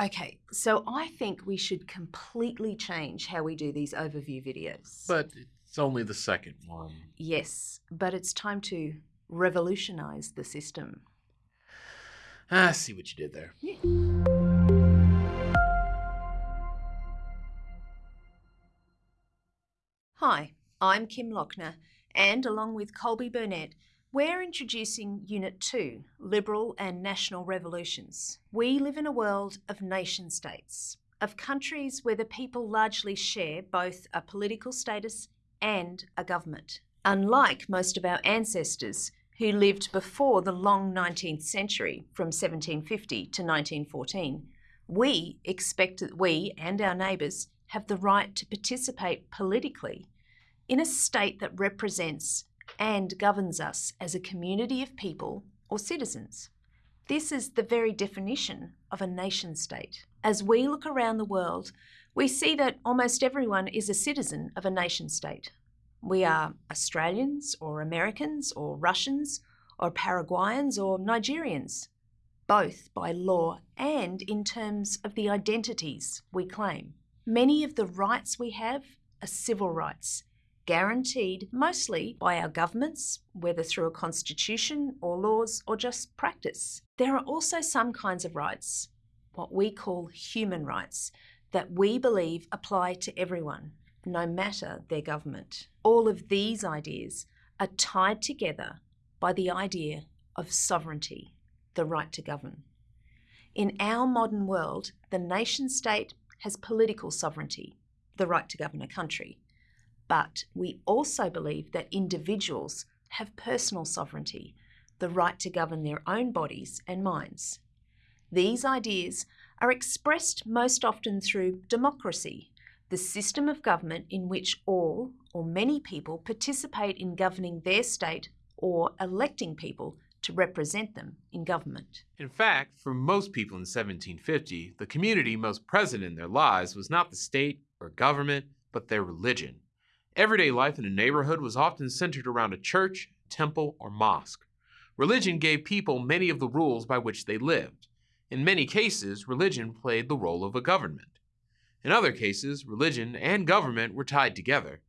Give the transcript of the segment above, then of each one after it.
Okay, so I think we should completely change how we do these overview videos. But it's only the second one. yes, but it's time to revolutionize the system. I see what you did there. Hi, I'm Kim Lochner, and along with Colby Burnett, we're introducing Unit 2 Liberal and National Revolutions. We live in a world of nation states, of countries where the people largely share both a political status and a government. Unlike most of our ancestors who lived before the long 19th century from 1750 to 1914, we expect that we and our neighbours have the right to participate politically in a state that represents and governs us as a community of people or citizens. This is the very definition of a nation state. As we look around the world, we see that almost everyone is a citizen of a nation state. We are Australians or Americans or Russians or Paraguayans or Nigerians, both by law and in terms of the identities we claim. Many of the rights we have are civil rights, guaranteed mostly by our governments, whether through a constitution or laws or just practice. There are also some kinds of rights, what we call human rights, that we believe apply to everyone, no matter their government. All of these ideas are tied together by the idea of sovereignty, the right to govern. In our modern world, the nation state has political sovereignty, the right to govern a country. But we also believe that individuals have personal sovereignty, the right to govern their own bodies and minds. These ideas are expressed most often through democracy, the system of government in which all or many people participate in governing their state or electing people to represent them in government. In fact, for most people in 1750, the community most present in their lives was not the state or government, but their religion. Everyday life in a neighborhood was often centered around a church, temple, or mosque. Religion gave people many of the rules by which they lived. In many cases, religion played the role of a government. In other cases, religion and government were tied together.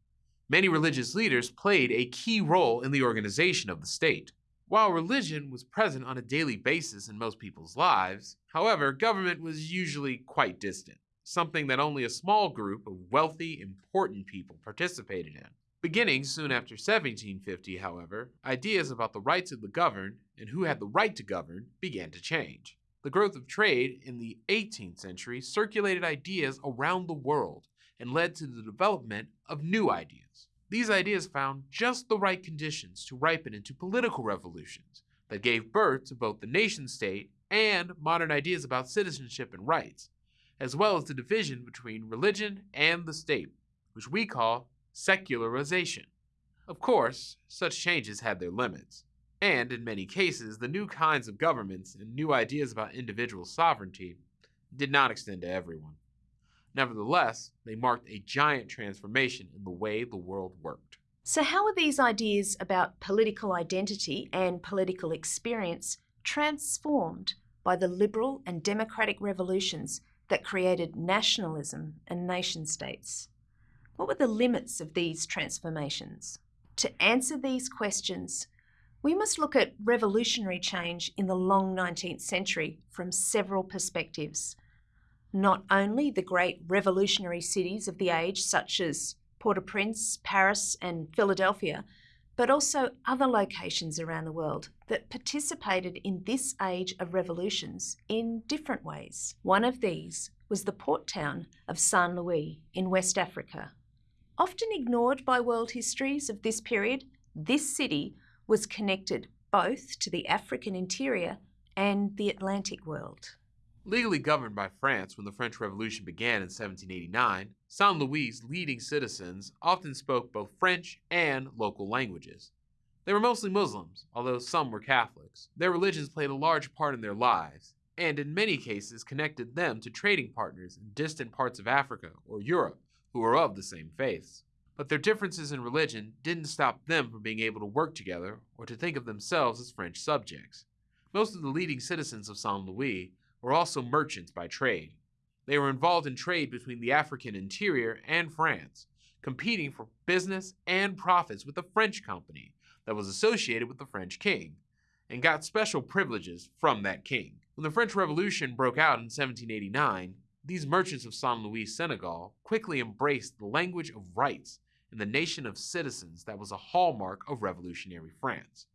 Many religious leaders played a key role in the organization of the state. While religion was present on a daily basis in most people's lives, however, government was usually quite distant something that only a small group of wealthy, important people participated in. Beginning soon after 1750, however, ideas about the rights of the governed and who had the right to govern began to change. The growth of trade in the 18th century circulated ideas around the world and led to the development of new ideas. These ideas found just the right conditions to ripen into political revolutions that gave birth to both the nation state and modern ideas about citizenship and rights, as well as the division between religion and the state, which we call secularization. Of course, such changes had their limits, and in many cases, the new kinds of governments and new ideas about individual sovereignty did not extend to everyone. Nevertheless, they marked a giant transformation in the way the world worked. So, how are these ideas about political identity and political experience transformed by the liberal and democratic revolutions that created nationalism and nation states? What were the limits of these transformations? To answer these questions, we must look at revolutionary change in the long 19th century from several perspectives. Not only the great revolutionary cities of the age, such as Port au Prince, Paris, and Philadelphia, but also other locations around the world that participated in this age of revolutions in different ways. One of these was the port town of Saint Louis in West Africa. Often ignored by world histories of this period, this city was connected both to the African interior and the Atlantic world. Legally governed by France when the French Revolution began in 1789, Saint Louis' leading citizens often spoke both French and local languages. They were mostly Muslims, although some were Catholics. Their religions played a large part in their lives, and in many cases connected them to trading partners in distant parts of Africa or Europe who were of the same faiths. But their differences in religion didn't stop them from being able to work together or to think of themselves as French subjects. Most of the leading citizens of Saint Louis were also merchants by trade. They were involved in trade between the African interior and France, competing for business and profits with the French company that was associated with the French king, and got special privileges from that king. When the French Revolution broke out in 1789, these merchants of Saint Louis, Senegal, quickly embraced the language of rights and the nation of citizens that was a hallmark of revolutionary France.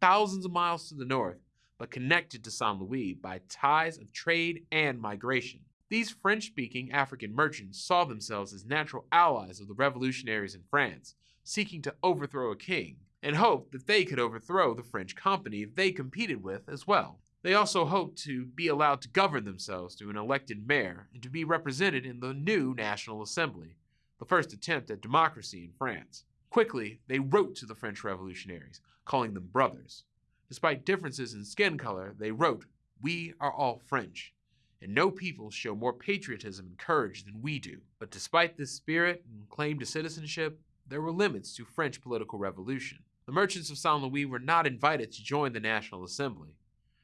Thousands of miles to the north, but connected to Saint Louis by ties of trade and migration. These French speaking African merchants saw themselves as natural allies of the revolutionaries in France, seeking to overthrow a king, and hoped that they could overthrow the French company they competed with as well. They also hoped to be allowed to govern themselves through an elected mayor and to be represented in the new National Assembly, the first attempt at democracy in France. Quickly, they wrote to the French revolutionaries, calling them brothers. Despite differences in skin color, they wrote, We are all French, and no people show more patriotism and courage than we do. But despite this spirit and claim to citizenship, there were limits to French political revolution. The merchants of Saint Louis were not invited to join the National Assembly,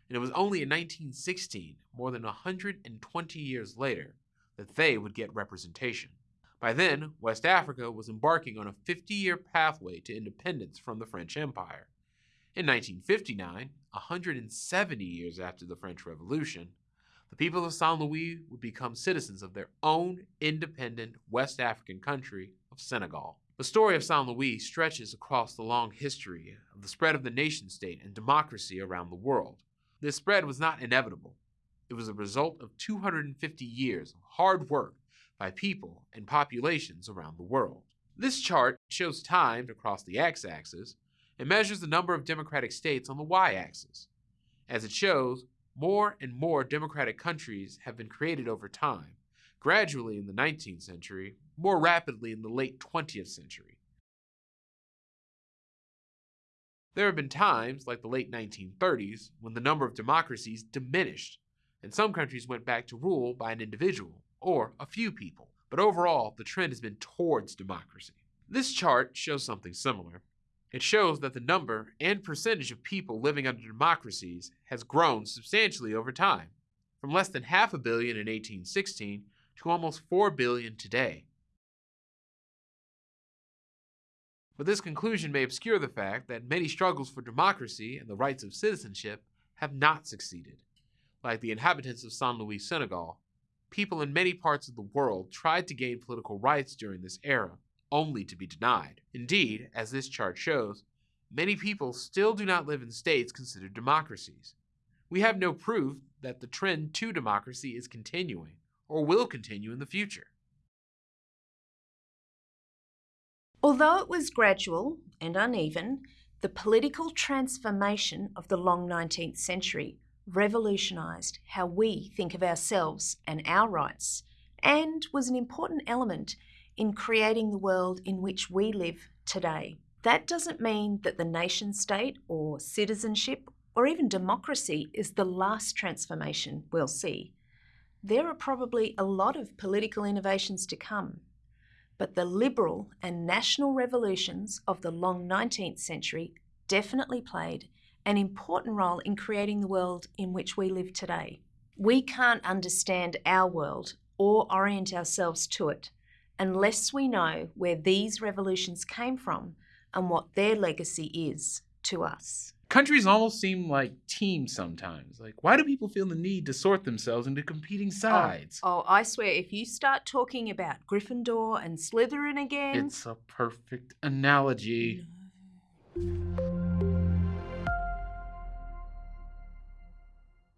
and it was only in 1916, more than 120 years later, that they would get representation. By then, West Africa was embarking on a 50 year pathway to independence from the French Empire. In 1959, 170 years after the French Revolution, the people of Saint Louis would become citizens of their own independent West African country of Senegal. The story of Saint Louis stretches across the long history of the spread of the nation state and democracy around the world. This spread was not inevitable. It was a result of 250 years of hard work by people and populations around the world. This chart shows time across the x-axis and measures the number of democratic states on the y-axis. As it shows, more and more democratic countries have been created over time, gradually in the 19th century, more rapidly in the late 20th century. There have been times, like the late 1930s, when the number of democracies diminished, and some countries went back to rule by an individual or a few people. But overall, the trend has been towards democracy. This chart shows something similar. It shows that the number and percentage of people living under democracies has grown substantially over time, from less than half a billion in 1816 to almost 4 billion today. But this conclusion may obscure the fact that many struggles for democracy and the rights of citizenship have not succeeded. Like the inhabitants of Saint Louis, Senegal, people in many parts of the world tried to gain political rights during this era, only to be denied. Indeed, as this chart shows, many people still do not live in states considered democracies. We have no proof that the trend to democracy is continuing or will continue in the future. Although it was gradual and uneven, the political transformation of the long 19th century revolutionised how we think of ourselves and our rights, and was an important element in creating the world in which we live today. That doesn't mean that the nation state or citizenship or even democracy is the last transformation we'll see. There are probably a lot of political innovations to come, but the liberal and national revolutions of the long 19th century definitely played an important role in creating the world in which we live today. We can't understand our world or orient ourselves to it unless we know where these revolutions came from and what their legacy is to us. Countries almost seem like teams sometimes. Like, why do people feel the need to sort themselves into competing oh, sides? Oh, oh I swear, if you start talking about Gryffindor and Slytherin again. It's a perfect analogy. No.